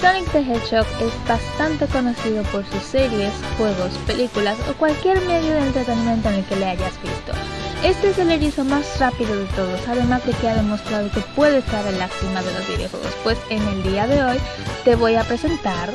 Sonic the Hedgehog es bastante conocido por sus series, juegos, películas o cualquier medio de entretenimiento en el que le hayas visto. Este es el erizo más rápido de todos, además de que ha demostrado que puede estar en la cima de los videojuegos, pues en el día de hoy te voy a presentar...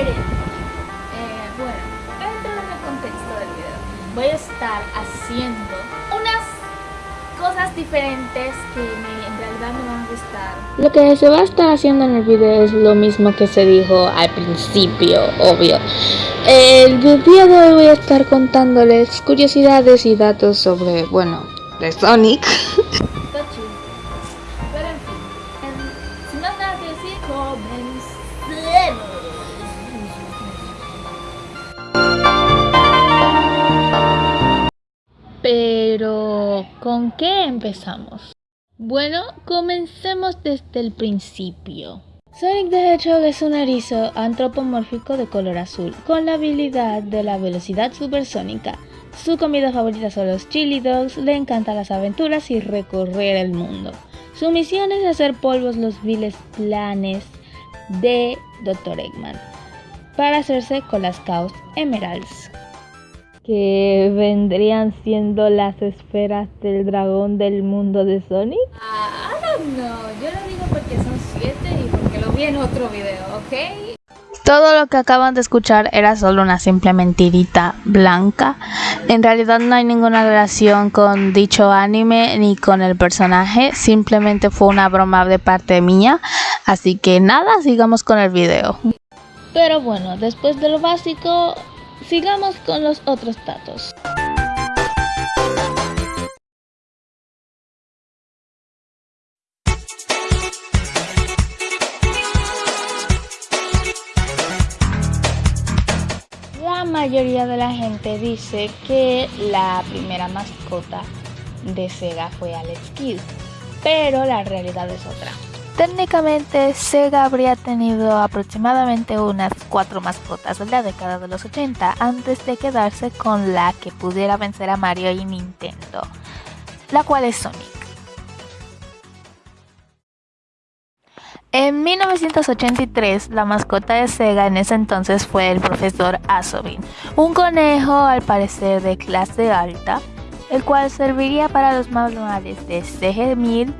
Eh, bueno, dentro del contexto del video, voy a estar haciendo unas cosas diferentes que me, en realidad me van a gustar. Lo que se va a estar haciendo en el video es lo mismo que se dijo al principio, obvio. El día de hoy voy a estar contándoles curiosidades y datos sobre, bueno, de Sonic. Pero, ¿con qué empezamos? Bueno, comencemos desde el principio. Sonic the Hedgehog es un erizo antropomórfico de color azul, con la habilidad de la velocidad supersónica. Su comida favorita son los chili dogs, le encantan las aventuras y recorrer el mundo. Su misión es hacer polvos los viles planes de Dr. Eggman para hacerse con las Chaos Emeralds, que vendrían siendo las esferas del dragón del mundo de Sonic. Ah, don't know. Yo lo digo porque son siete y porque lo vi en otro video, ¿ok? Todo lo que acaban de escuchar era solo una simple mentirita blanca. En realidad no hay ninguna relación con dicho anime ni con el personaje. Simplemente fue una broma de parte mía. Así que nada, sigamos con el video. Pero bueno, después de lo básico, sigamos con los otros datos. La mayoría de la gente dice que la primera mascota de Sega fue Alex Kidd, pero la realidad es otra. Técnicamente, Sega habría tenido aproximadamente unas cuatro mascotas en la década de los 80 antes de quedarse con la que pudiera vencer a Mario y Nintendo, la cual es Sonic. En 1983, la mascota de Sega en ese entonces fue el profesor Asobin, un conejo al parecer de clase alta, el cual serviría para los manuales de CG1000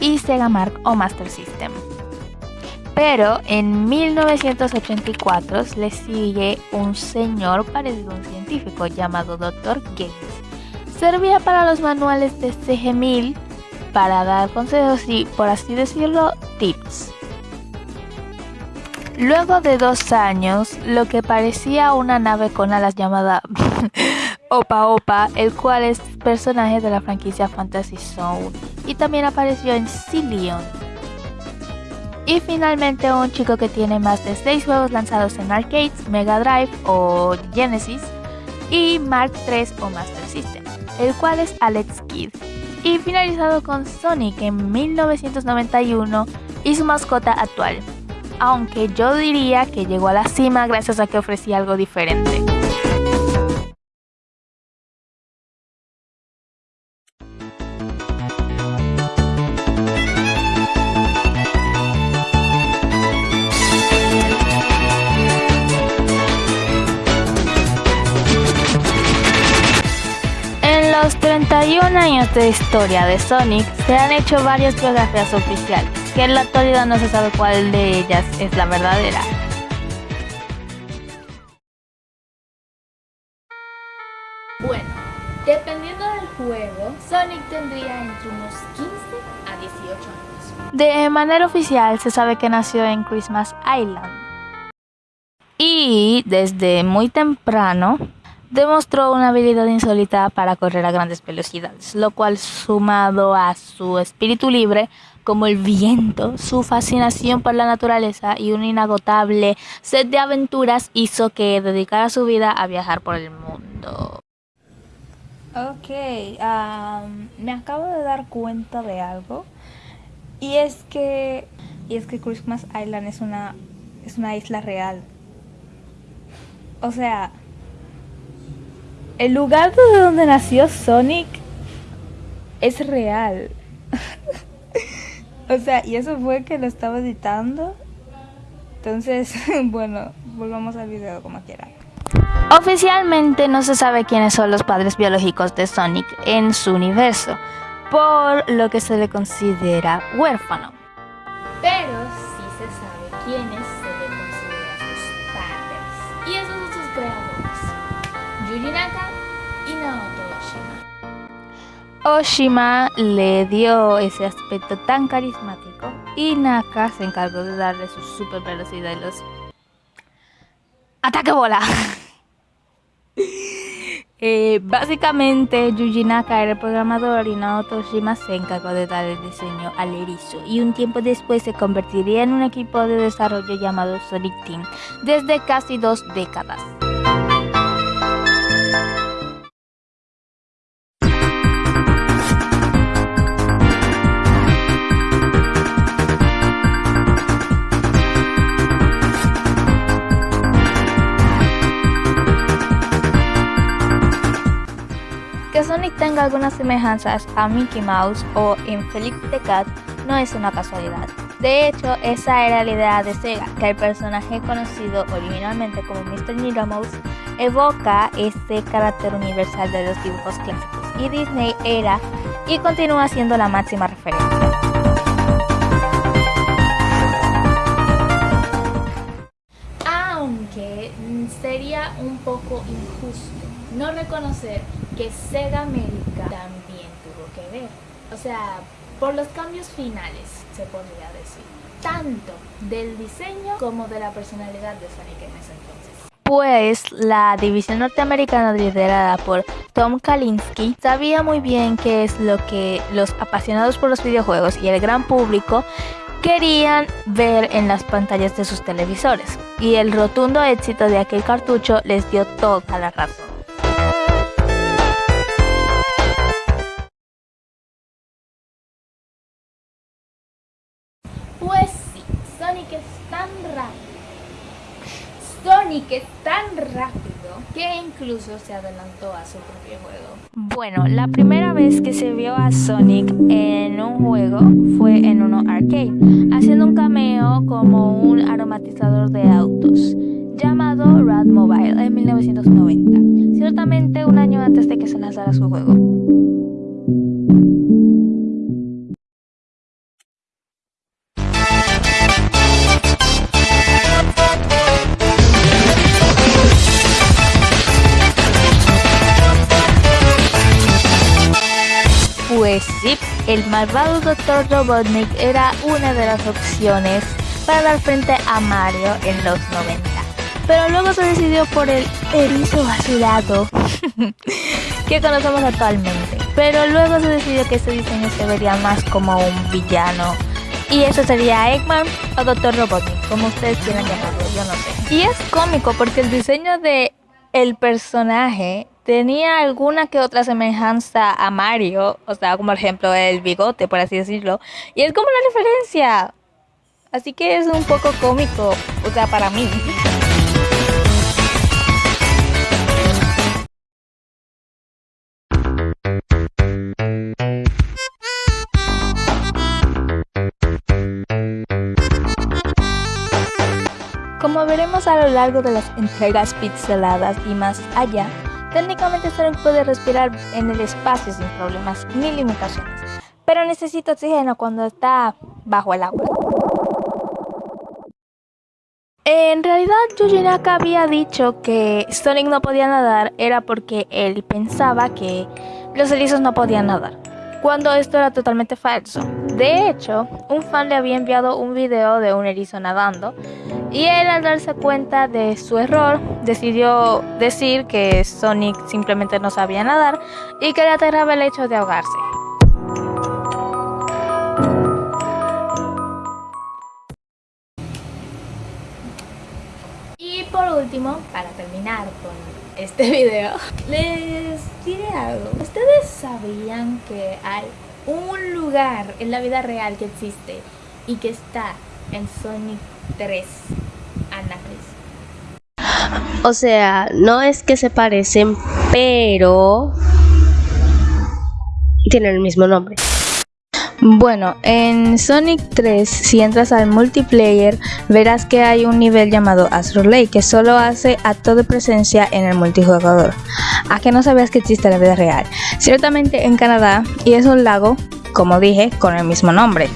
y Sega Mark o Master System. Pero en 1984 le sigue un señor parecido a un científico llamado Dr. Gates. Servía para los manuales de CG1000 para dar consejos y, por así decirlo, tips. Luego de dos años, lo que parecía una nave con alas llamada Opa Opa, el cual es personaje de la franquicia Fantasy Zone y también apareció en Cillion. Y finalmente un chico que tiene más de 6 juegos lanzados en arcades, Mega Drive o Genesis y Mark III o Master System, el cual es Alex Kidd. Y finalizado con Sonic en 1991 y su mascota actual, aunque yo diría que llegó a la cima gracias a que ofrecía algo diferente. 31 años de historia de Sonic se han hecho varias biografías oficiales, que en la actualidad no se sabe cuál de ellas es la verdadera. Bueno, dependiendo del juego, Sonic tendría entre unos 15 a 18 años. De manera oficial se sabe que nació en Christmas Island. Y desde muy temprano demostró una habilidad insólita para correr a grandes velocidades, lo cual sumado a su espíritu libre como el viento, su fascinación por la naturaleza y un inagotable sed de aventuras hizo que dedicara su vida a viajar por el mundo. Ok, me acabo de dar cuenta de algo y es que y es que Christmas Island es una es una isla real. O sea, el lugar de donde nació Sonic es real. o sea, y eso fue que lo estaba editando. Entonces, bueno, volvamos al video como quiera. Oficialmente no se sabe quiénes son los padres biológicos de Sonic en su universo, por lo que se le considera huérfano. Pero sí se sabe quiénes Oshima. Oshima le dio ese aspecto tan carismático y Naka se encargó de darle su super velocidad y los... ¡Ataque bola! Eh, básicamente, Yuji Naka era el programador y Naoto Shima se encargó de dar el diseño al erizo y un tiempo después se convertiría en un equipo de desarrollo llamado Sonic Team desde casi dos décadas. Tenga algunas semejanzas a Mickey Mouse o Infeliz the Cat no es una casualidad. De hecho, esa era la idea de Sega, que el personaje conocido originalmente como Mr. Needle evoca ese carácter universal de los dibujos clásicos, y Disney era y continúa siendo la máxima referencia. Aunque sería un poco injusto no reconocer que Sega América también tuvo que ver. O sea, por los cambios finales, se podría decir. Tanto del diseño como de la personalidad de Sonic en ese entonces. Pues la división norteamericana liderada por Tom Kalinske sabía muy bien qué es lo que los apasionados por los videojuegos y el gran público querían ver en las pantallas de sus televisores. Y el rotundo éxito de aquel cartucho les dio toda la razón. Es tan rápido que incluso se adelantó a su propio juego. Bueno, la primera vez que se vio a Sonic en un juego fue en uno arcade, haciendo un cameo como un aromatizador de autos llamado Rad Mobile en 1990, ciertamente un año antes de que se lanzara su juego. El malvado Dr. Robotnik era una de las opciones para dar frente a Mario en los 90. Pero luego se decidió por el erizo azulado que conocemos actualmente. Pero luego se decidió que este diseño se vería más como un villano. Y eso sería Eggman o Dr. Robotnik, como ustedes quieran llamarlo, yo no sé. Y es cómico porque el diseño de el personaje tenía alguna que otra semejanza a Mario, o sea, como por ejemplo el bigote, por así decirlo, y es como una referencia. Así que es un poco cómico, o sea, para mí. Como veremos a lo largo de las entregas pixeladas y más allá, técnicamente Sonic puede respirar en el espacio sin problemas ni limitaciones, pero necesita oxígeno cuando está bajo el agua. En realidad, Yuji Naka había dicho que Sonic no podía nadar era porque él pensaba que los erizos no podían nadar, cuando esto era totalmente falso. De hecho, un fan le había enviado un video de un erizo nadando y él al darse cuenta de su error decidió decir que Sonic simplemente no sabía nadar y que le aterraba el hecho de ahogarse. Y por último, para terminar con este video, les diré algo. ¿Ustedes sabían que hay un lugar en la vida real que existe y que está en Sonic 3 Anacris? O sea, no es que se parecen, pero tienen el mismo nombre. Bueno, en Sonic 3, si entras al multiplayer, verás que hay un nivel llamado Astro Lake que solo hace acto de presencia en el multijugador. ¿A que no sabías que existe en la vida real? Ciertamente en Canadá, y es un lago, como dije, con el mismo nombre.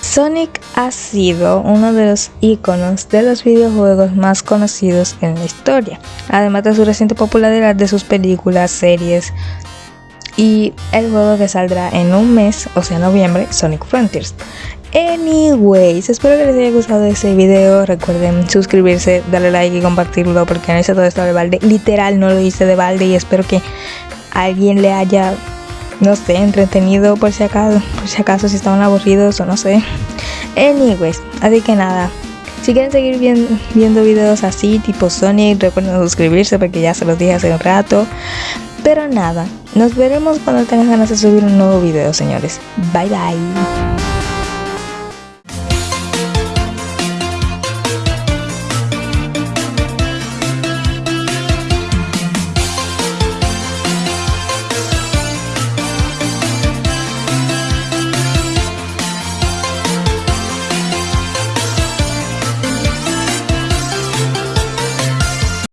Sonic ha sido uno de los iconos de los videojuegos más conocidos en la historia, además de su reciente popularidad de sus películas, series y el juego que saldrá en un mes, o sea noviembre, Sonic Frontiers. Anyways, espero que les haya gustado este video. Recuerden suscribirse, darle like y compartirlo porque no hice todo esto de balde. Literal, no lo hice de balde y espero que alguien le haya no sé, entretenido por si acaso, por si acaso si estaban aburridos o no sé. Anyways, así que nada. Si quieren seguir viendo videos así, tipo Sonic, recuerden suscribirse porque ya se los dije hace un rato. Pero nada, nos veremos cuando tengan ganas de subir un nuevo video, señores. Bye bye.